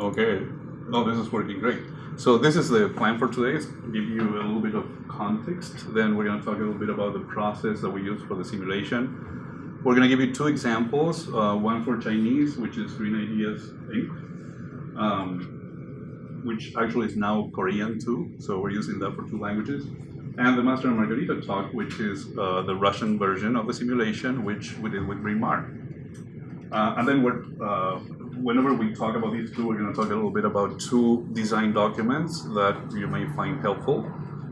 Okay. No, this is working great. So this is the plan for today, give you a little bit of context. Then we're gonna talk a little bit about the process that we use for the simulation. We're gonna give you two examples, uh, one for Chinese, which is Green Ideas Inc., um, which actually is now Korean too, so we're using that for two languages. And the Master and Margarita talk, which is uh, the Russian version of the simulation, which we did with Bryn Mawr. Uh, and then we're, uh, whenever we talk about these two, we're going to talk a little bit about two design documents that you may find helpful.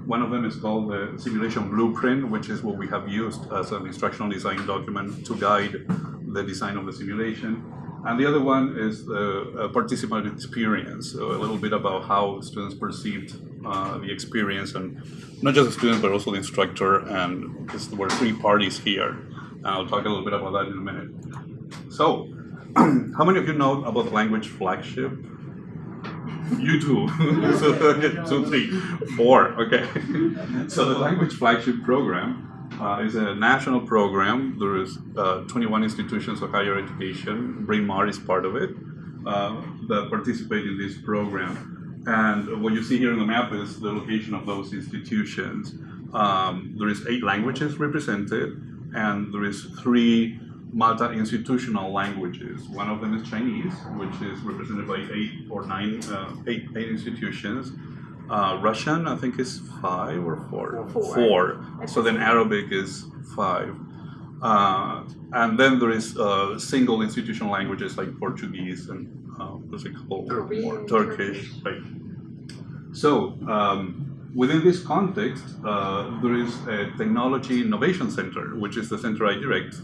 One of them is called the simulation blueprint, which is what we have used as an instructional design document to guide the design of the simulation. And the other one is the participant experience, so a little bit about how students perceived uh, the experience, and not just the students, but also the instructor, and there were three parties here. And I'll talk a little bit about that in a minute. So, how many of you know about language flagship? You too. so, okay, two, three, four. Okay. so the language flagship program uh, is a national program. There is uh, 21 institutions of higher education. Bryn Mawr is part of it uh, that participate in this program. And what you see here on the map is the location of those institutions. Um, there is eight languages represented, and there is three multi-institutional languages. One of them is Chinese, which is represented by eight or nine, uh, eight, eight institutions. Uh, Russian, I think, is five or four. Four. Four. So then Arabic is five. Uh, and then there is uh, single institutional languages like Portuguese and uh, there's a couple Korean, more Turkish. Right. So um, within this context, uh, there is a technology innovation center, which is the center I direct,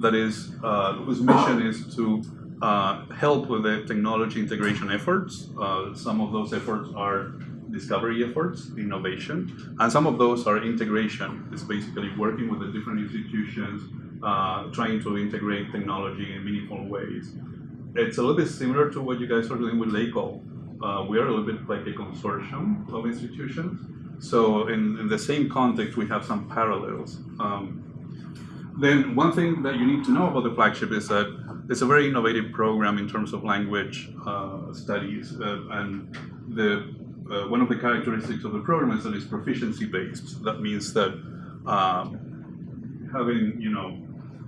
that is uh, whose mission is to uh, help with the technology integration efforts. Uh, some of those efforts are discovery efforts, innovation, and some of those are integration. It's basically working with the different institutions, uh, trying to integrate technology in meaningful ways. It's a little bit similar to what you guys are doing with LACOL. Uh, we are a little bit like a consortium of institutions. So in, in the same context, we have some parallels. Um, then one thing that you need to know about the flagship is that it's a very innovative program in terms of language uh, studies, uh, and the uh, one of the characteristics of the program is that it's proficiency based. That means that um, having you know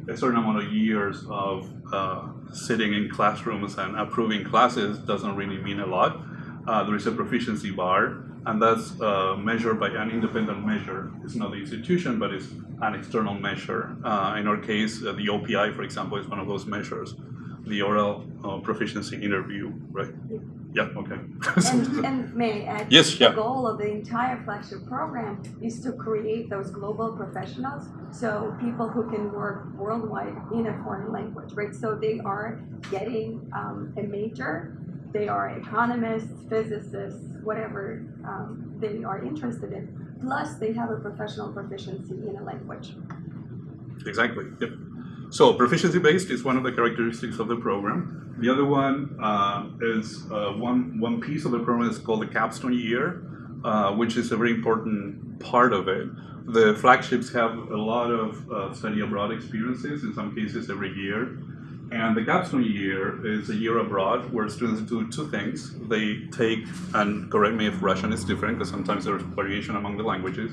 a certain amount of years of uh, sitting in classrooms and approving classes doesn't really mean a lot. Uh, there is a proficiency bar, and that's uh, measured by an independent measure. It's not the institution, but it's an external measure. Uh, in our case, uh, the OPI, for example, is one of those measures, the oral uh, proficiency interview, right? Yeah, okay. And, and may I add, Yes, yeah. the goal of the entire flagship program is to create those global professionals, so people who can work worldwide in a foreign language, right? So they are getting um, a major, they are economists, physicists, whatever um, they are interested in, plus they have a professional proficiency in a language. Exactly. Yep. So proficiency based is one of the characteristics of the program. The other one uh, is uh, one one piece of the program is called the capstone year, uh, which is a very important part of it. The flagships have a lot of uh, study abroad experiences, in some cases every year. And the capstone year is a year abroad where students do two things. They take, and correct me if Russian is different, because sometimes there's variation among the languages.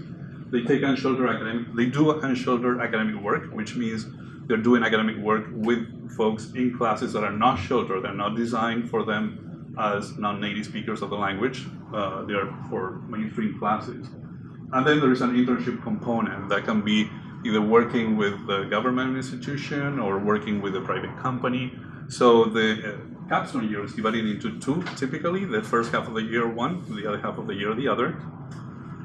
They take unsheltered academic, they do unsheltered academic work, which means they're doing academic work with folks in classes that are not sheltered. They're not designed for them as non-native speakers of the language. Uh, they are for mainstream classes. And then there is an internship component that can be either working with the government institution or working with a private company. So the uh, capstone year is divided into two typically. The first half of the year one, the other half of the year the other.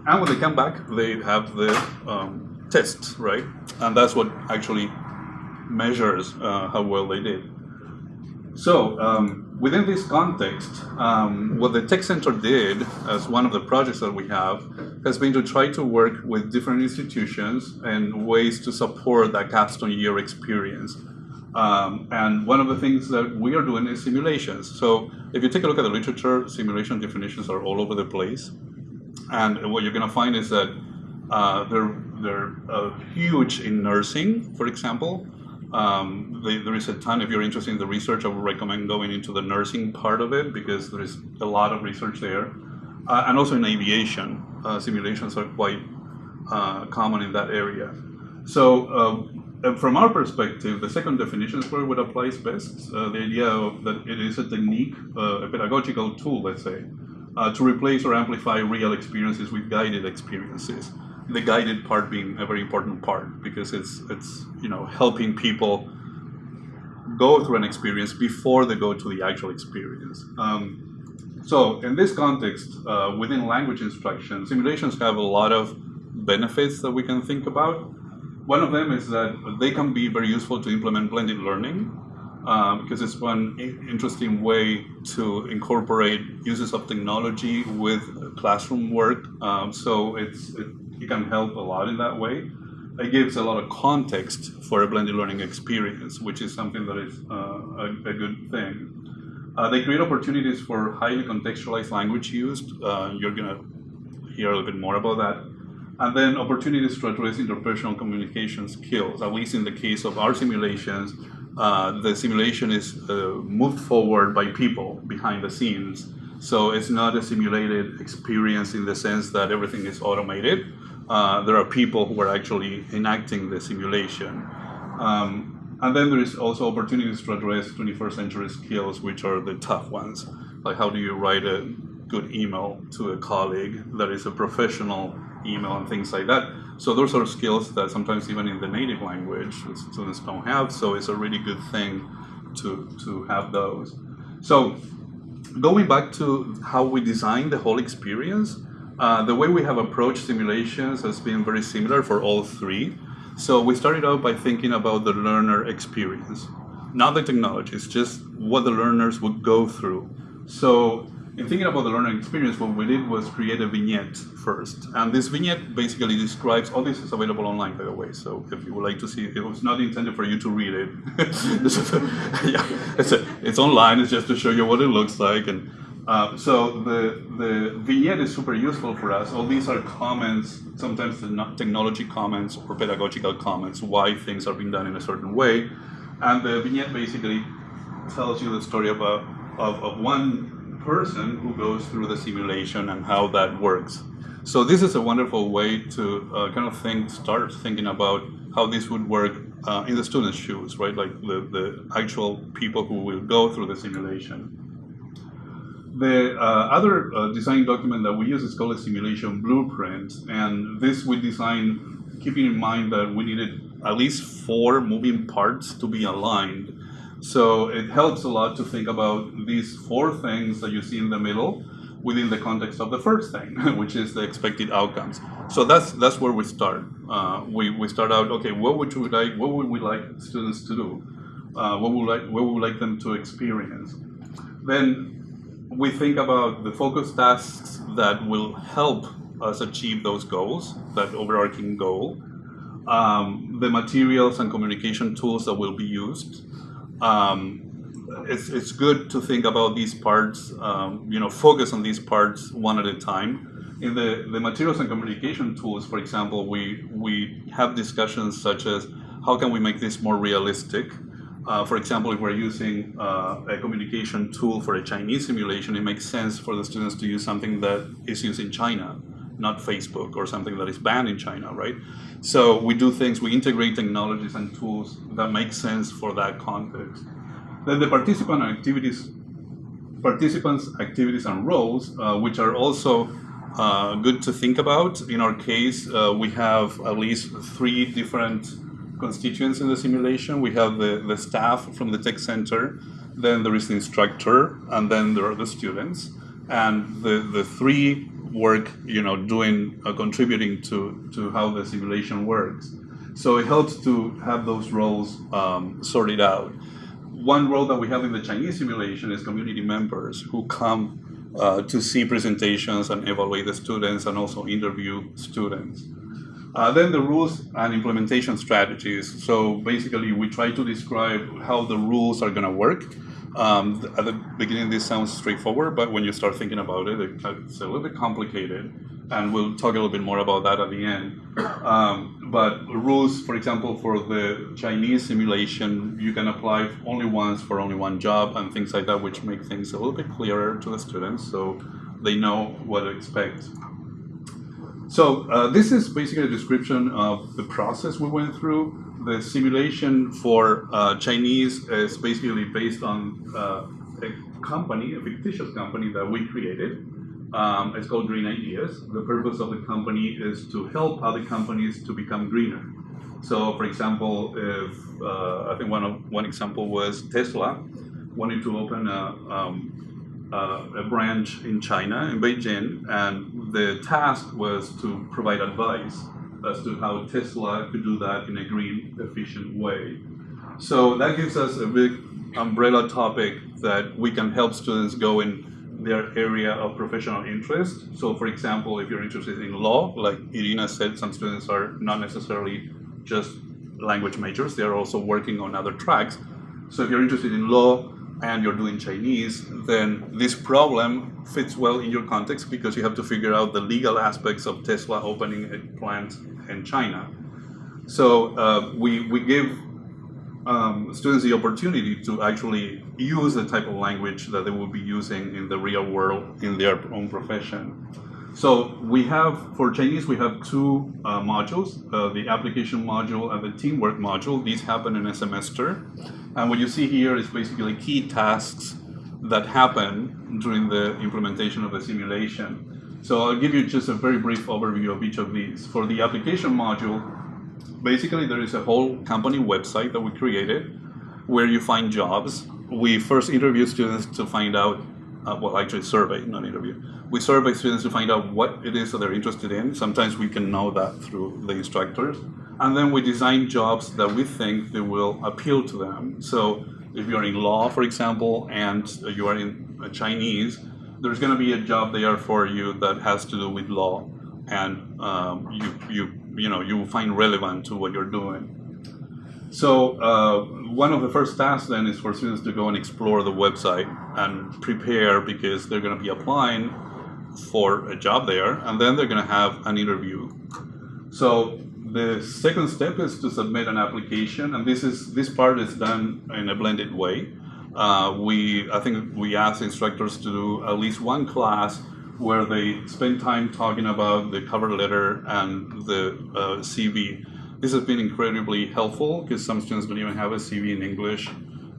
And when they come back, they have the um, tests, right? And that's what actually measures uh, how well they did. So um, within this context, um, what the Tech Center did as one of the projects that we have has been to try to work with different institutions and ways to support that capstone year experience. Um, and one of the things that we are doing is simulations. So if you take a look at the literature, simulation definitions are all over the place. And what you're going to find is that uh, they're, they're uh, huge in nursing, for example. Um, the, there is a ton, if you're interested in the research, I would recommend going into the nursing part of it because there is a lot of research there. Uh, and also in aviation, uh, simulations are quite uh, common in that area. So uh, from our perspective, the second definition is where it applies best. Uh, the idea of that it is a technique, uh, a pedagogical tool, let's say, to replace or amplify real experiences with guided experiences. The guided part being a very important part because it's it's you know helping people go through an experience before they go to the actual experience. Um, so in this context, uh, within language instruction, simulations have a lot of benefits that we can think about. One of them is that they can be very useful to implement blended learning uh, because it's one interesting way to incorporate uses of technology with classroom work. Um, so it's, it, it, can help a lot in that way. It gives a lot of context for a blended learning experience, which is something that is uh, a, a, good thing. Uh, they create opportunities for highly contextualized language use. Uh, you're going to hear a little bit more about that and then opportunities to address interpersonal communication skills. At least in the case of our simulations, uh, the simulation is uh, moved forward by people behind the scenes. So it's not a simulated experience in the sense that everything is automated. Uh, there are people who are actually enacting the simulation. Um, and then there is also opportunities to address 21st century skills, which are the tough ones. Like how do you write a good email to a colleague that is a professional email and things like that. So those are skills that sometimes even in the native language students don't have. So it's a really good thing to, to have those. So going back to how we design the whole experience, uh, the way we have approached simulations has been very similar for all three. So we started out by thinking about the learner experience, not the technology, it's just what the learners would go through. So in thinking about the learning experience, what we did was create a vignette first. And this vignette basically describes, all this is available online, by the way. So if you would like to see it, it was not intended for you to read it. yeah, it's, a, it's online, it's just to show you what it looks like. And uh, so the, the vignette is super useful for us. All these are comments, sometimes technology comments or pedagogical comments, why things are being done in a certain way. And the vignette basically tells you the story about, of, of one person who goes through the simulation and how that works. So this is a wonderful way to uh, kind of think, start thinking about how this would work uh, in the student's shoes, right? Like the, the actual people who will go through the simulation. The uh, other uh, design document that we use is called a simulation blueprint. And this we designed keeping in mind that we needed at least four moving parts to be aligned so it helps a lot to think about these four things that you see in the middle within the context of the first thing, which is the expected outcomes. So that's that's where we start. Uh, we, we start out, okay, what would you like, what would we like students to do? Uh, what would like what would we like them to experience? Then we think about the focus tasks that will help us achieve those goals, that overarching goal, um, the materials and communication tools that will be used, um, it's, it's good to think about these parts, um, you know, focus on these parts one at a time. In the, the materials and communication tools, for example, we, we have discussions such as how can we make this more realistic? Uh, for example, if we're using uh, a communication tool for a Chinese simulation, it makes sense for the students to use something that is used in China, not Facebook or something that is banned in China, right? So we do things, we integrate technologies and tools that make sense for that context. Then the participant activities, participants' activities and roles, uh, which are also uh, good to think about. In our case, uh, we have at least three different constituents in the simulation. We have the, the staff from the tech center, then there is the instructor, and then there are the students. And the, the three work, you know, doing, uh, contributing to, to how the simulation works. So it helps to have those roles um, sorted out. One role that we have in the Chinese simulation is community members who come uh, to see presentations and evaluate the students and also interview students. Uh, then the rules and implementation strategies. So basically we try to describe how the rules are going to work um, at the beginning, this sounds straightforward, but when you start thinking about it, it's a little bit complicated, and we'll talk a little bit more about that at the end. Um, but rules, for example, for the Chinese simulation, you can apply only once for only one job and things like that, which make things a little bit clearer to the students so they know what to expect. So uh, this is basically a description of the process we went through. The simulation for uh, Chinese is basically based on uh, a company, a fictitious company that we created. Um, it's called Green Ideas. The purpose of the company is to help other companies to become greener. So, for example, if uh, I think one of one example was Tesla wanted to open a, um, uh, a branch in China in Beijing, and the task was to provide advice as to how Tesla could do that in a green, efficient way. So that gives us a big umbrella topic that we can help students go in their area of professional interest. So for example, if you're interested in law, like Irina said, some students are not necessarily just language majors, they're also working on other tracks. So if you're interested in law and you're doing Chinese, then this problem fits well in your context because you have to figure out the legal aspects of Tesla opening a plant in China. So uh, we, we give um, students the opportunity to actually use the type of language that they will be using in the real world in their own profession. So we have, for Chinese, we have two uh, modules, uh, the application module and the teamwork module. These happen in a semester. And what you see here is basically key tasks that happen during the implementation of the simulation. So I'll give you just a very brief overview of each of these. For the application module, basically there is a whole company website that we created where you find jobs. We first interview students to find out, uh, well actually survey, not interview. We survey students to find out what it is that they're interested in. Sometimes we can know that through the instructors. And then we design jobs that we think they will appeal to them. So if you're in law, for example, and you are in Chinese, there's going to be a job there for you that has to do with law, and um, you you you know you will find relevant to what you're doing. So uh, one of the first tasks then is for students to go and explore the website and prepare because they're going to be applying for a job there, and then they're going to have an interview. So the second step is to submit an application, and this is this part is done in a blended way. Uh, we I think we ask instructors to do at least one class where they spend time talking about the cover letter and the uh, CV. This has been incredibly helpful because some students don't even have a CV in English,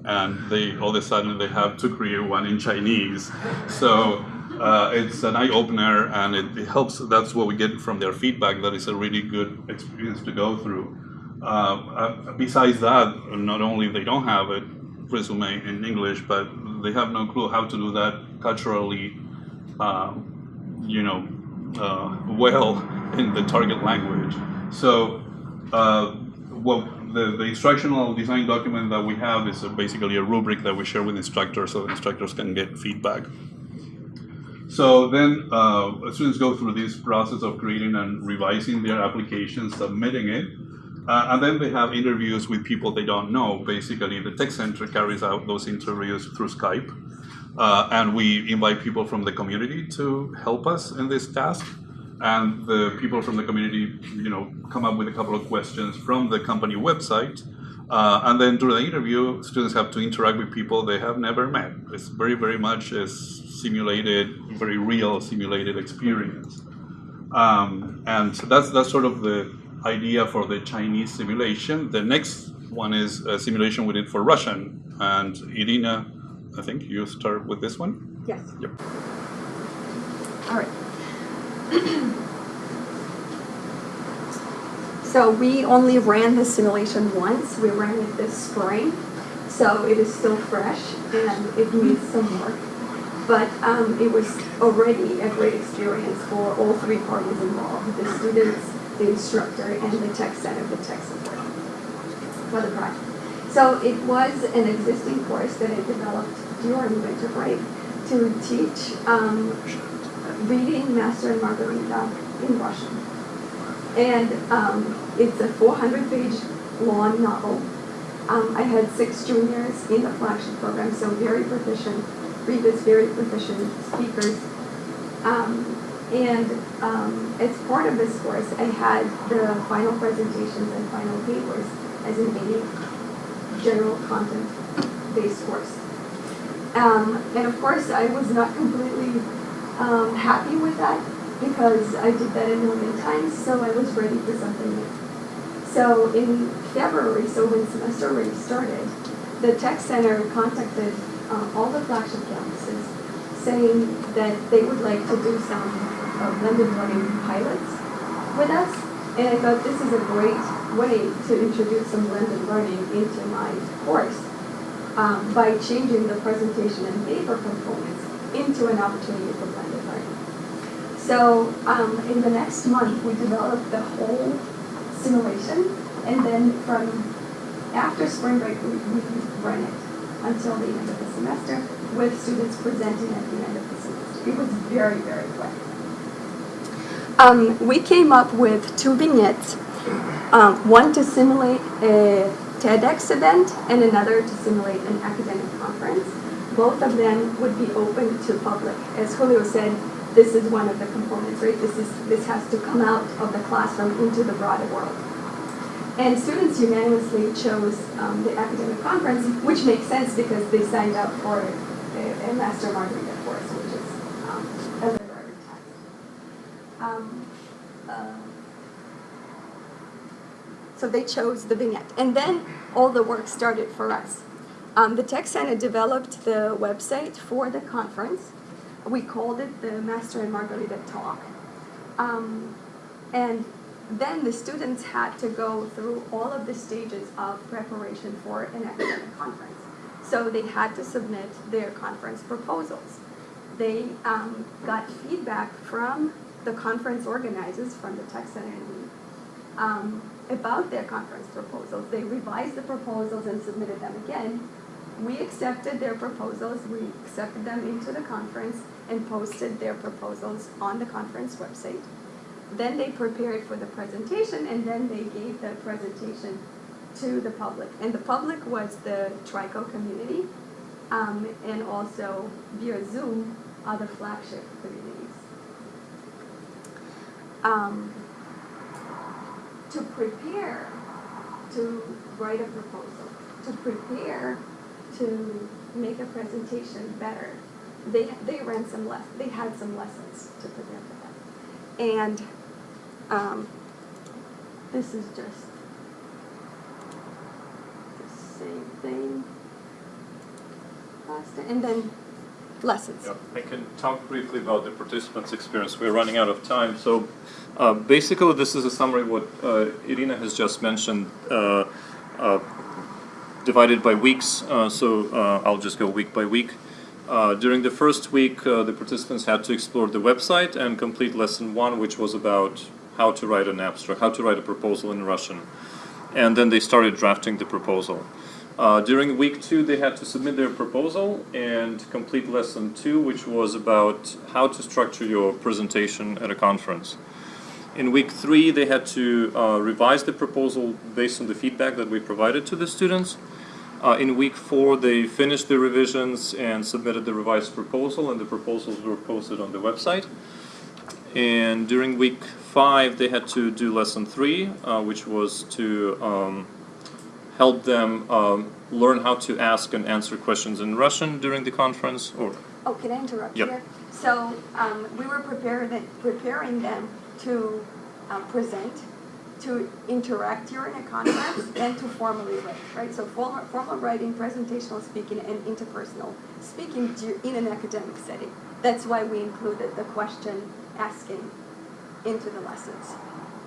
and they all of a sudden they have to create one in Chinese. So uh, it's an eye opener, and it, it, helps. That's what we get from their feedback. That is a really good experience to go through. Uh, uh besides that, not only they don't have a resume in English, but they have no clue how to do that culturally uh, you know, uh, well in the target language. So, uh, well, the, the instructional design document that we have is basically a rubric that we share with instructors so instructors can get feedback. So then uh, students go through this process of creating and revising their application, submitting it, uh, and then they have interviews with people they don't know. Basically, the Tech Center carries out those interviews through Skype. Uh, and we invite people from the community to help us in this task. And the people from the community, you know, come up with a couple of questions from the company website. Uh, and then during the interview, students have to interact with people they have never met. It's very, very much a simulated, very real simulated experience. Um, and that's, that's sort of the idea for the Chinese simulation. The next one is a simulation we did for Russian. And Irina I think you start with this one? Yes. Yep. All right. so we only ran the simulation once. We ran it this spring. So it is still fresh and it needs some work. But um, it was already a great experience for all three parties involved, the students, the instructor, and the tech center, the tech support for the project. So it was an existing course that I developed during winter break to teach um, reading Master and Margarita in Russian. And um, it's a 400 page long novel. Um, I had six juniors in the flagship program, so very proficient readers, very proficient speakers. Um, And um, as part of this course, I had the final presentations and final papers as an any general content based course. Um, and of course, I was not completely um, happy with that because I did that a million times, so I was ready for something new. So in February, so when semester already started, the tech center contacted uh, all the flagship campuses saying that they would like to do some uh, blended learning pilots with us. And I thought this is a great way to introduce some blended learning into my course um, by changing the presentation and paper components into an opportunity for blended learning. So um, in the next month, we developed the whole simulation, and then from after spring break, we, we run it until the end of the semester with students presenting at the end of the semester. It was very, very quick. Um, we came up with two vignettes, um, one to simulate a TEDx event and another to simulate an academic conference. Both of them would be open to public. As Julio said, this is one of the components, right? This is this has to come out of the classroom into the broader world. And students unanimously chose um, the academic conference, which makes sense because they signed up for a, a Master Margarita course, which is um, a literary text. Um, uh, so they chose the vignette. And then all the work started for us. Um, the Tech Center developed the website for the conference. We called it the Master and Margarita Talk. Um, and then the students had to go through all of the stages of preparation for an academic conference. So they had to submit their conference proposals. They um, got feedback from the conference organizers, from the Tech Center and me, um, about their conference proposals. They revised the proposals and submitted them again. We accepted their proposals, we accepted them into the conference and posted their proposals on the conference website. Then they prepared for the presentation and then they gave the presentation to the public. And the public was the TRICO community um, and also via Zoom other flagship communities. Um, to prepare to write a proposal, to prepare to make a presentation better, they, they ran some less, they had some lessons to prepare for that. And um, this is just the same thing. And then lessons. Yeah, I can talk briefly about the participants' experience. We're running out of time. So uh, basically, this is a summary of what uh, Irina has just mentioned, uh, uh divided by weeks. Uh, so uh, I'll just go week by week. during the first week, the participants had to explore the website and complete lesson one, which was about how to write an abstract, how to write a proposal in Russian. And then they started drafting the proposal. Uh, during week two, they had to submit their proposal and complete lesson two, which was about how to structure your presentation at a conference. In week three, they had to uh, revise the proposal based on the feedback that we provided to the students. Uh, in week four, they finished the revisions and submitted the revised proposal, and the proposals were posted on the website. And during week five, they had to do lesson three, uh, which was to um, help them um, learn how to ask and answer questions in Russian during the conference. Or oh, can I interrupt yep. here? So um, we were preparing preparing them to um, present, to interact during a conference, and to formally write. Right. So formal, formal writing, presentational speaking, and interpersonal speaking in an academic setting. That's why we included the question asking into the lessons.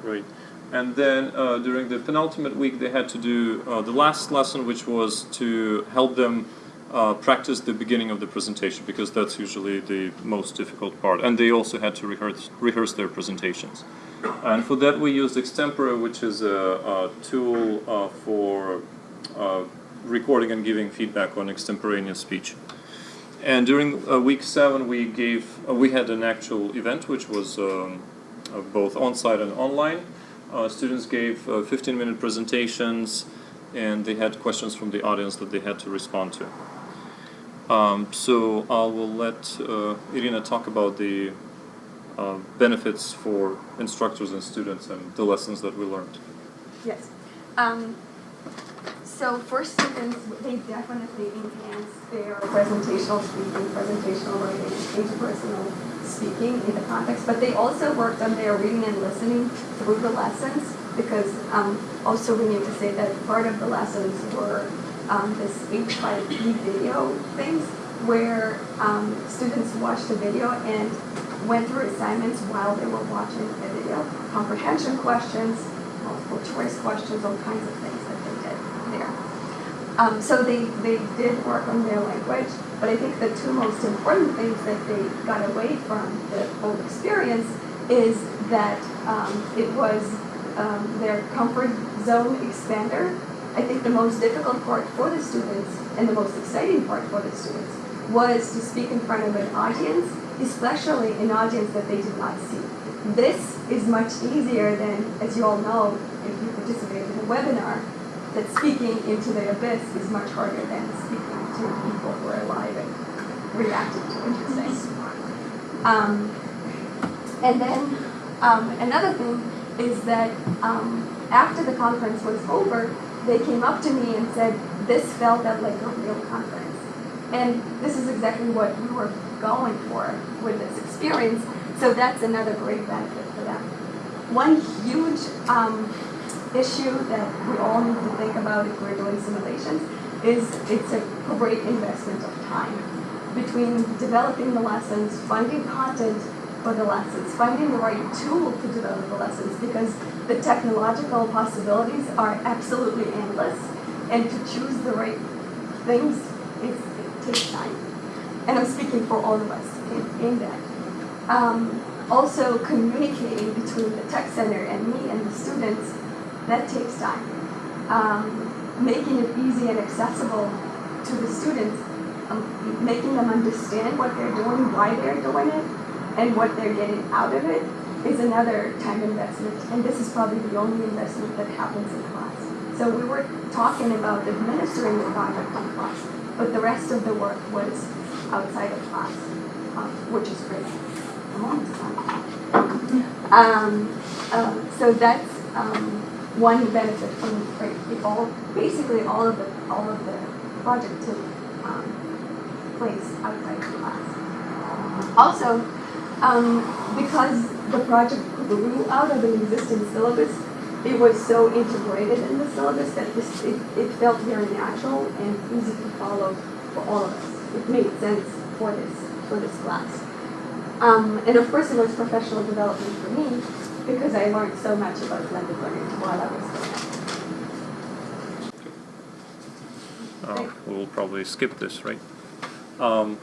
Right. And then uh, during the penultimate week, they had to do uh, the last lesson, which was to help them uh, practice the beginning of the presentation, because that's usually the most difficult part. And they also had to rehearse, rehearse their presentations. And for that, we used Extempore, which is a, a tool uh, for uh, recording and giving feedback on extemporaneous speech. And during uh, week seven, we gave we had an actual event, which was um, both on-site and online. Uh, students gave 15-minute uh, presentations and they had questions from the audience that they had to respond to. Um, so I will let uh, Irina talk about the uh, benefits for instructors and students and the lessons that we learned. Yes. Um, so for students, they definitely enhance their presentational speaking, presentational writing, interpersonal speaking in the context, but they also worked on their reading and listening through the lessons because um, also we need to say that part of the lessons were um, this H5P video things where um, students watched a video and went through assignments while they were watching the video, comprehension questions, multiple choice questions, all kinds of things that they did there. Um, so they, they did work on their language, but I think the two most important things that they got away from the whole experience is that um, it was um, their comfort zone expander. I think the most difficult part for the students and the most exciting part for the students was to speak in front of an audience, especially an audience that they did not see. This is much easier than, as you all know, if you participate in a webinar, that speaking into the abyss is much harder than speaking to people who are alive and reacting to what you're saying. Um, and then um, another thing is that um, after the conference was over, they came up to me and said, this felt like a real conference. And this is exactly what we were going for with this experience. So that's another great benefit for them. One huge um, issue that we all need to think about if we're doing simulations is it's a great investment of time between developing the lessons, finding content for the lessons, finding the right tool to develop the lessons because the technological possibilities are absolutely endless and to choose the right things is, takes time. And I'm speaking for all of us in, in that. Um, also communicating between the tech center and me and the students, that takes time. Um, making it easy and accessible to the students, um, making them understand what they're doing, why they're doing it, and what they're getting out of it is another time investment. And this is probably the only investment that happens in class. So we were talking about administering the project in class, but the rest of the work was outside of class, um, which is great. Um, um, so that's um, one benefit from the all basically all of the all of the project took um, place outside of class. Also, because the project grew out of an existing syllabus, it was so integrated in the syllabus that this, it, it felt very natural and easy to follow for all of us. It made sense for this for this class. Um, and of course, it was professional development for me because I learned so much about blended learning while I was there. it. Uh, we'll probably skip this, right? Um,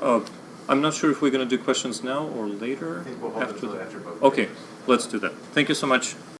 uh, I'm not sure if we're going to do questions now or later. I think we'll hold it after until the- after both. Okay, let's do that. Thank you so much.